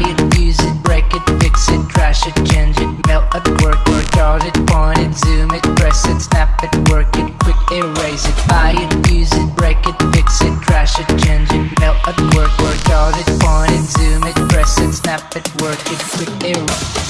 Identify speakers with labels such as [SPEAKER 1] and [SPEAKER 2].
[SPEAKER 1] Buy it, use it, break it, fix it, trash it, change it melt it, work, work out it, point it, zoom it, press it, snap it, work it Quick erase it, buy it, use it, break it, fix it, trash it, change it melt it, work, work out it, point it, zoom it, press it, snap it, work it Quick erase
[SPEAKER 2] it.